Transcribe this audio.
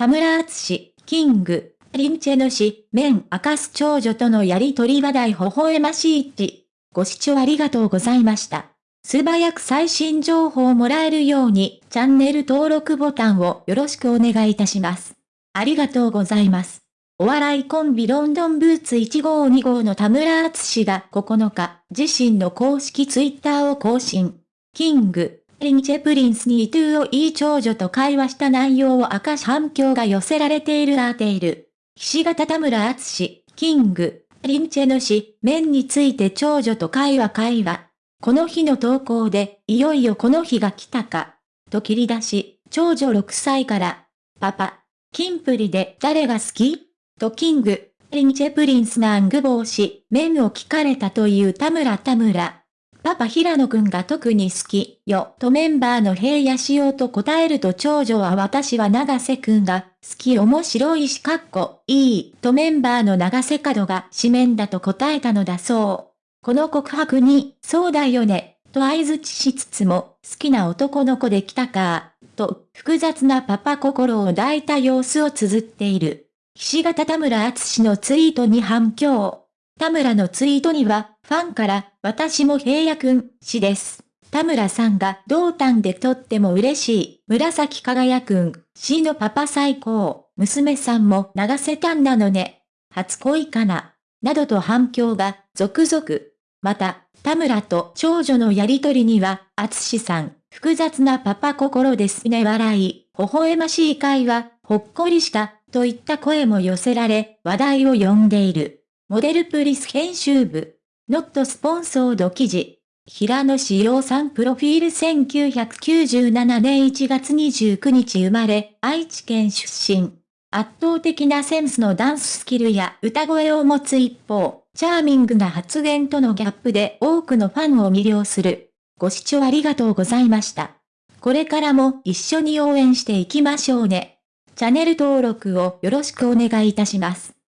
田村敦 King & Princeの推しメン明かす長女とのやりとり話題微笑ましいち。ご視聴ありがとうございました。素早く最新情報をもらえるように、チャンネル登録ボタンをよろしくお願いいたします。ありがとうございます。お笑いコンビロンドンブーツ1号2号の田村敦が9日、自身の公式ツイッターを更新。 King & Prince にイトゥーをいい長女と会話した内容を明かし反響が寄せられているアーテイル。岸形田村敦、 King & Princeの推しメンについて長女と会話会話。この日の投稿で、いよいよこの日が来たか。と切り出し、長女6歳から、パパ、キンプリで誰が好き？と King & Princeの推しメンを聞かれたという田村田村。パパ平野くんが特に好きよとメンバーの平野紫耀と答えると長女は私は永瀬くんが好き面白いしかっこいいとメンバーの永瀬廉が推しメンだと答えたのだそう。この告白に、そうだよね、と相槌しつつも、好きな男の子できたか、と複雑なパパ心を抱いた様子を綴っている。岸形田村敦のツイートに反響。田村のツイートには、ファンから、私も平野くん、氏です。田村さんが同担でとっても嬉しい、紫輝くん、氏のパパ最高、娘さんも流せたんなのね。初恋かな。などと反響が続々。また、田村と長女のやりとりには、厚さん、複雑なパパ心ですね笑い、微笑ましい会話、ほっこりした、といった声も寄せられ、話題を呼んでいる。モデルプリス編集部。ノットスポンソード記事。平野志陽さんプロフィール1997年1月29日生まれ、愛知県出身。圧倒的なセンスのダンススキルや歌声を持つ一方、チャーミングな発言とのギャップで多くのファンを魅了する。ご視聴ありがとうございました。これからも一緒に応援していきましょうね。チャンネル登録をよろしくお願いいたします。